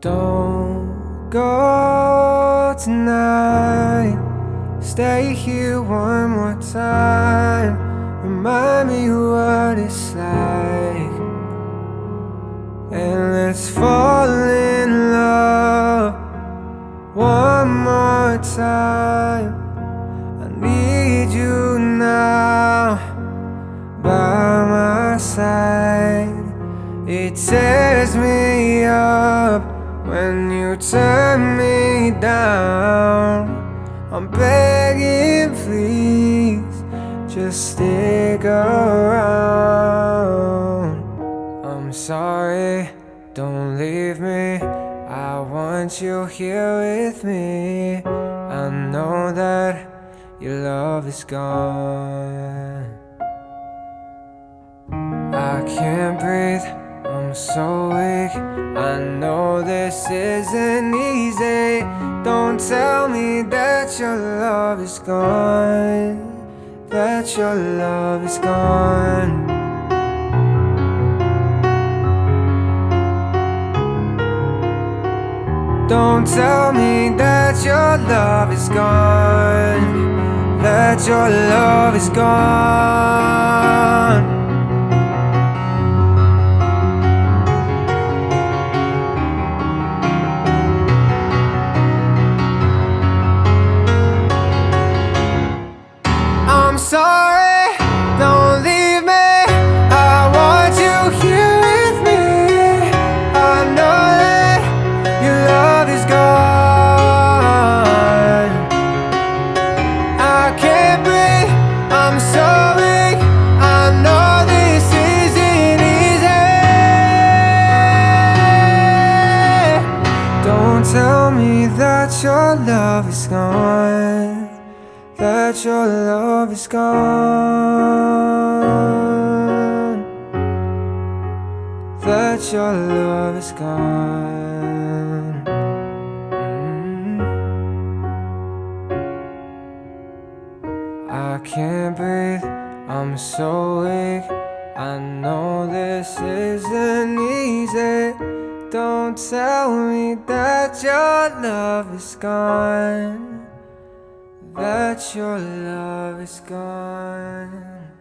go tonight. Stay here one more time. Remind me what it's like. And let's fall in love one more time. I need you now by my side. It tears me up when you turn me down. I'm begging, please, just stick around. I'm sorry, don't leave me. I want you here with me. I know that your love is gone. I can't breathe, I'm so weak. I know this isn't easy. Don't tell me that your love is gone. That your love is gone. Don't tell me that your love is gone. That your love is gone. Tell me that your love is gone that your love is gone. That your love is gone. Mm. I can't breathe, I'm so weak. I know this isn't easy. Don't tell me that your love is gone that your love is gone.